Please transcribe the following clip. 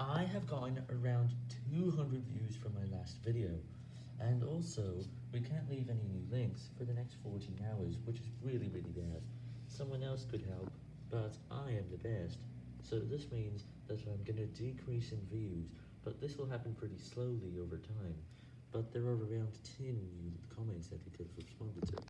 I have gotten around 200 views from my last video, and also, we can't leave any new links for the next 14 hours, which is really really bad. Someone else could help, but I am the best, so this means that I'm gonna decrease in views, but this will happen pretty slowly over time, but there are around 10 new comments that we could have.